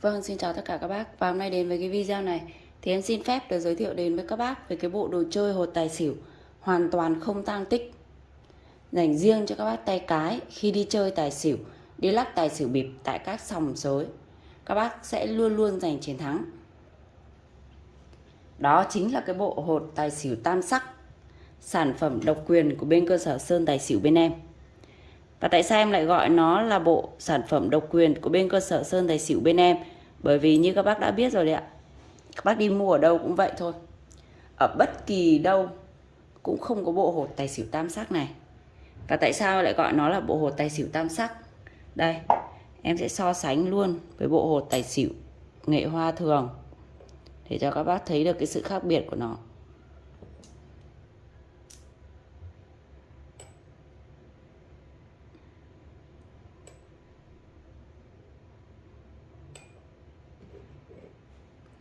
Vâng, xin chào tất cả các bác. Và hôm nay đến với cái video này thì em xin phép được giới thiệu đến với các bác về cái bộ đồ chơi hột tài xỉu hoàn toàn không tang tích. Dành riêng cho các bác tay cái khi đi chơi tài xỉu, đi lắc tài xỉu bịp tại các sòng sới. Các bác sẽ luôn luôn giành chiến thắng. Đó chính là cái bộ hột tài xỉu tam sắc, sản phẩm độc quyền của bên cơ sở Sơn Tài Xỉu bên em. Và tại sao em lại gọi nó là bộ sản phẩm độc quyền của bên cơ sở Sơn Tài Xỉu bên em? Bởi vì như các bác đã biết rồi đấy ạ. Các bác đi mua ở đâu cũng vậy thôi. Ở bất kỳ đâu cũng không có bộ hột tài xỉu tam sắc này. Và tại sao lại gọi nó là bộ hột tài xỉu tam sắc? Đây, em sẽ so sánh luôn với bộ hột tài xỉu nghệ hoa thường để cho các bác thấy được cái sự khác biệt của nó.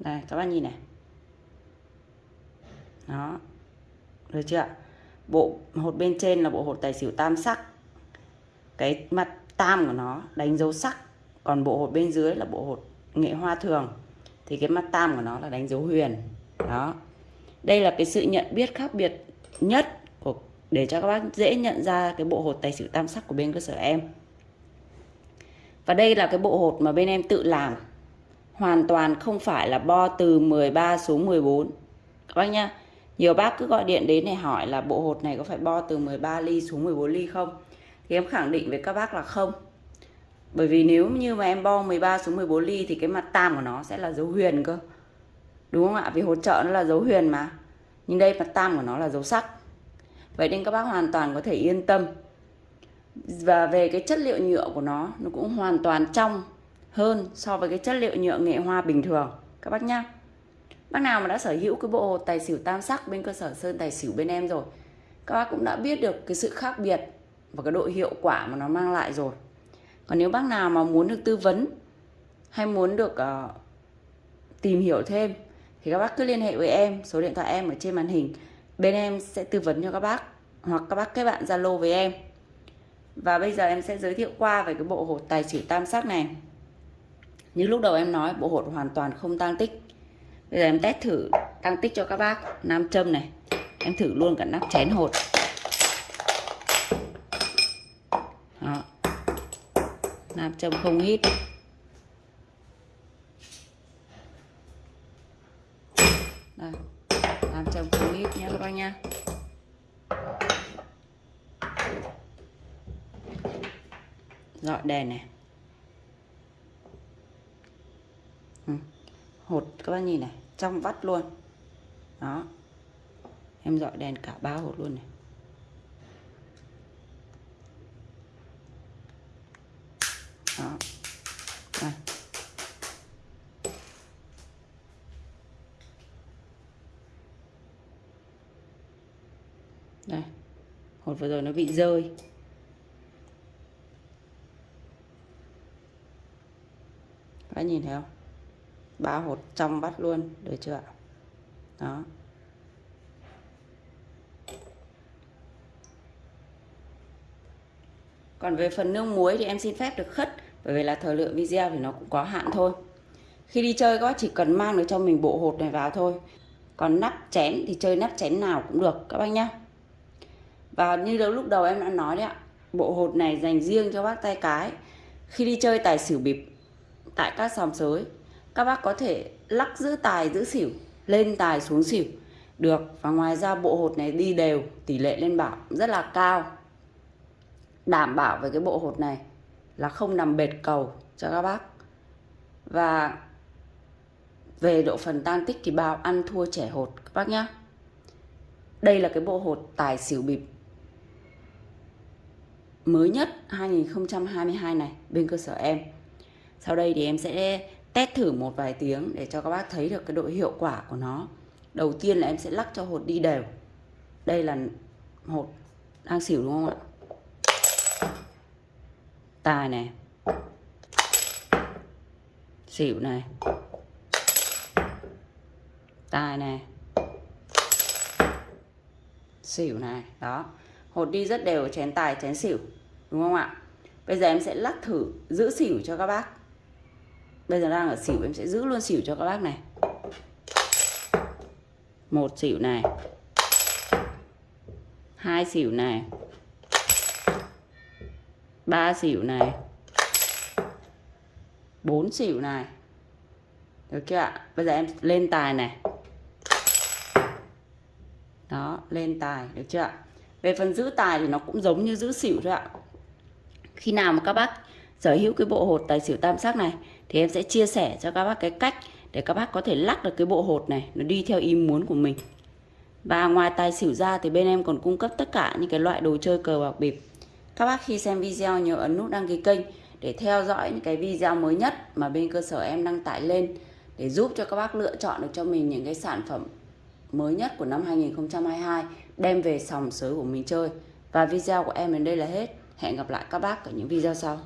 Đây, các bạn nhìn này. Đó. Được chưa bộ, hột bên trên là bộ hột tài xỉu tam sắc. Cái mặt tam của nó đánh dấu sắc. Còn bộ hột bên dưới là bộ hột nghệ hoa thường. Thì cái mặt tam của nó là đánh dấu huyền. Đó. Đây là cái sự nhận biết khác biệt nhất của, để cho các bác dễ nhận ra cái bộ hột tài xỉu tam sắc của bên cơ sở em. Và đây là cái bộ hột mà bên em tự làm hoàn toàn không phải là bo từ 13 xuống 14 các bác nhá, nhiều bác cứ gọi điện đến này hỏi là bộ hột này có phải bo từ 13 ly xuống 14 ly không? Thì em khẳng định với các bác là không. Bởi vì nếu như mà em bo 13 xuống 14 ly thì cái mặt tam của nó sẽ là dấu huyền cơ. Đúng không ạ? Vì hỗ trợ nó là dấu huyền mà. Nhưng đây mặt tam của nó là dấu sắc. Vậy nên các bác hoàn toàn có thể yên tâm. Và về cái chất liệu nhựa của nó nó cũng hoàn toàn trong hơn so với cái chất liệu nhựa nghệ hoa bình thường. Các bác nhá. Bác nào mà đã sở hữu cái bộ tài xỉu tam sắc bên cơ sở sơn tài xỉu bên em rồi các bác cũng đã biết được cái sự khác biệt và cái độ hiệu quả mà nó mang lại rồi. Còn nếu bác nào mà muốn được tư vấn hay muốn được uh, tìm hiểu thêm thì các bác cứ liên hệ với em số điện thoại em ở trên màn hình. Bên em sẽ tư vấn cho các bác hoặc các bác kết bạn zalo với em. Và bây giờ em sẽ giới thiệu qua về cái bộ hột tài xỉu tam sắc này như lúc đầu em nói, bộ hột hoàn toàn không tăng tích. Bây giờ em test thử tăng tích cho các bác. Nam châm này, em thử luôn cả nắp chén hột. Đó. nam châm không hít. Đây. nam châm không hít nhé các bác nha. Dọi đèn này. Ừ. hột, các bác nhìn này, trong vắt luôn. Đó. Em dọi đèn cả ba hột luôn này. Đó. Đây. đây. Hột vừa rồi nó bị rơi. Các nhìn thấy không? Ba hột trong bắt luôn, được chưa ạ? Đó. Còn về phần nương muối thì em xin phép được khất, bởi vì là thời lượng video thì nó cũng có hạn thôi. Khi đi chơi các bác chỉ cần mang được cho mình bộ hột này vào thôi. Còn nắp chén thì chơi nắp chén nào cũng được, các bác nhá. Và như lúc đầu em đã nói đấy ạ, bộ hột này dành riêng cho bác tay cái. Khi đi chơi tài xỉu bịp tại các sòng sới các bác có thể lắc giữ tài, giữ xỉu, lên tài xuống xỉu. Được, và ngoài ra bộ hột này đi đều, tỷ lệ lên bảo rất là cao. Đảm bảo về cái bộ hột này là không nằm bệt cầu cho các bác. Và về độ phần tan tích thì bao ăn thua trẻ hột, các bác nhá. Đây là cái bộ hột tài xỉu bịp mới nhất 2022 này bên cơ sở em. Sau đây thì em sẽ test thử một vài tiếng để cho các bác thấy được cái độ hiệu quả của nó. Đầu tiên là em sẽ lắc cho hột đi đều. Đây là hột đang xỉu đúng không ạ? Tài này. Xỉu này. Tài này. Xỉu này, đó. Hột đi rất đều, chén tài, chén xỉu, đúng không ạ? Bây giờ em sẽ lắc thử giữ xỉu cho các bác bây giờ đang ở xỉu, em sẽ giữ luôn xỉu cho các bác này. Một xỉu này. Hai xỉu này. Ba xỉu này. Bốn xỉu này. Được chưa ạ? Bây giờ em lên tài này. Đó, lên tài, được chưa ạ? Về phần giữ tài thì nó cũng giống như giữ xỉu thôi ạ. Khi nào mà các bác sở hữu cái bộ hột tài xỉu tam sắc này, thì em sẽ chia sẻ cho các bác cái cách để các bác có thể lắc được cái bộ hột này, nó đi theo ý muốn của mình và ngoài tài xỉu ra thì bên em còn cung cấp tất cả những cái loại đồ chơi cờ bạc bịp các bác khi xem video nhớ ấn nút đăng ký kênh để theo dõi những cái video mới nhất mà bên cơ sở em đăng tải lên để giúp cho các bác lựa chọn được cho mình những cái sản phẩm mới nhất của năm 2022 đem về sòng sới của mình chơi. Và video của em đến đây là hết. Hẹn gặp lại các bác ở những video sau.